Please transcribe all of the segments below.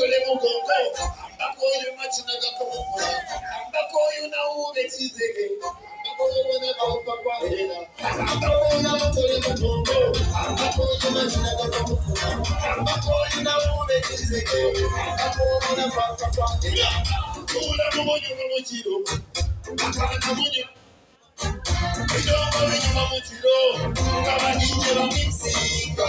batole mugongo ambako oyo makinaga komukula ambako oyo nawube kizege ambako oyo bona baopakwahera ambako oyo batole mugongo ambako oyo makinaga komukula ambako oyo nawube kizege ambako oyo bona baopakwahera kula mumunyuma mukiro akana munyu Idongo binyuma mukiro abadinye bamisinga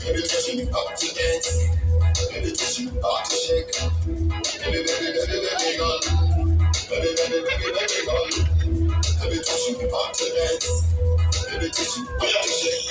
Baby, touch me up to dance. Baby, touch me up to shake. Baby, baby, baby, baby, girl. Baby, baby, baby, baby, girl. Baby, touch me up to dance. Baby, touch me up to shake.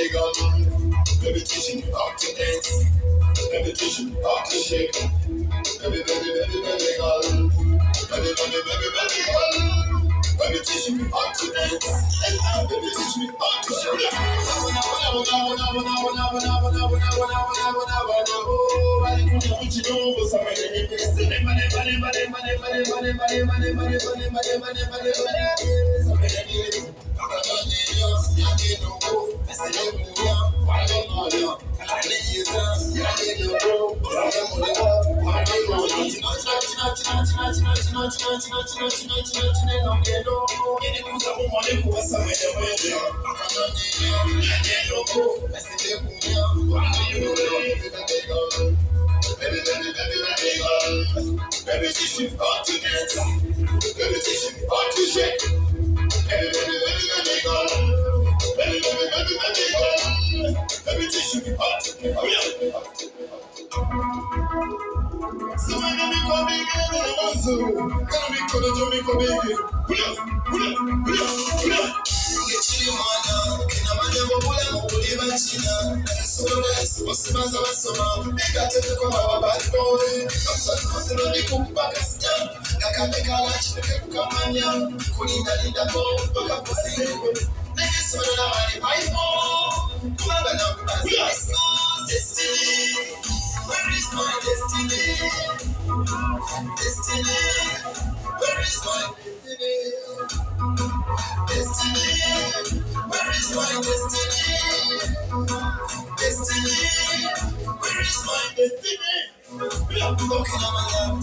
Baby, teach me how to dance. Baby, teach me how to shake. Baby, baby, baby, baby, girl. Baby, baby, baby, baby, girl. Baby, teach me how to dance. Baby, teach me how to shake. Baby, baby, baby, teach me how to dance. Baby, teach me how to shake. Baby, baby, baby, baby, girl. Simama Kulinda linda ko, mpaka kusini. Nikisoro na wali paipo. Destiny where is my destiny destiny where is my destiny Destiny, where is my destiny? Destiny, where is my destiny? We are looking at my love,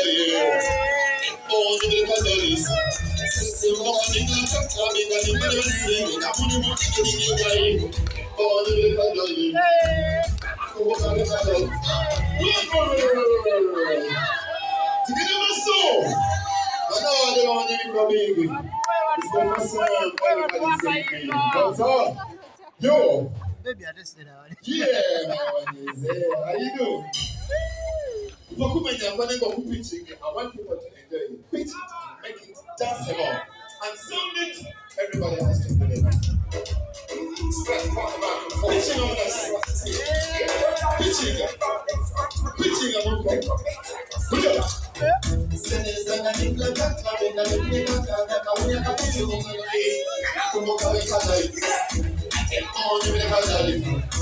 superior. Onze brincadores. Seu nome nunca né, cabe na librancinha. Tá muito bom que ninguém caiu. Onze brincadores. Convocar brincador. Que gravação! Manda uma ordem pra mim. Estou passando. Vamos lá. Yo! Baby, I just did it. Yeah, my one is. How you doing? Boku Mania, when I go preaching, I want people to enjoy it. Pitch, it, make it danceable, and sing it. Everybody has to believe it. Preaching on us. pitching, pitching. on us. Kumbuka weka zaidi, kumbuka weka zaidi.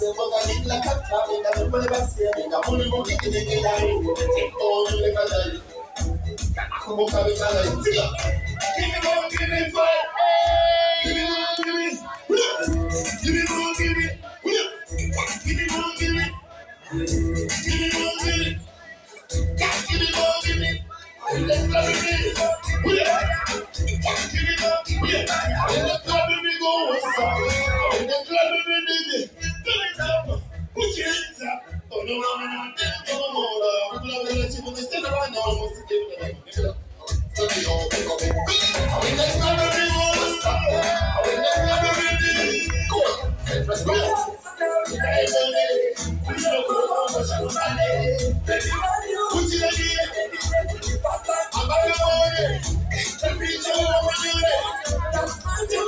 Dai. sese bogali la kata inga mpole basi inga muli muki kidenge la ringo o yule kadali kumbuka mikala itika give me more give me five give me more give me give me more give me give me more give me give me more give me give me more give me. Give me doing.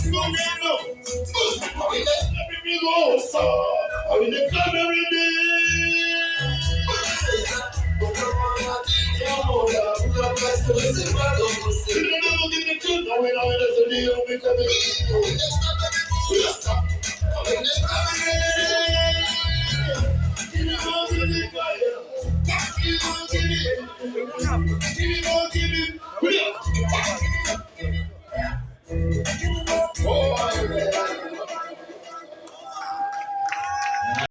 Sinoneno, Awile Kabiri Losa, Awile Kabiri Di. Sinoneno Gini Kuna, Awile Awile Zodi, Awile Kabiri. Awile Kabiri Losa, Awile Kabiri Di.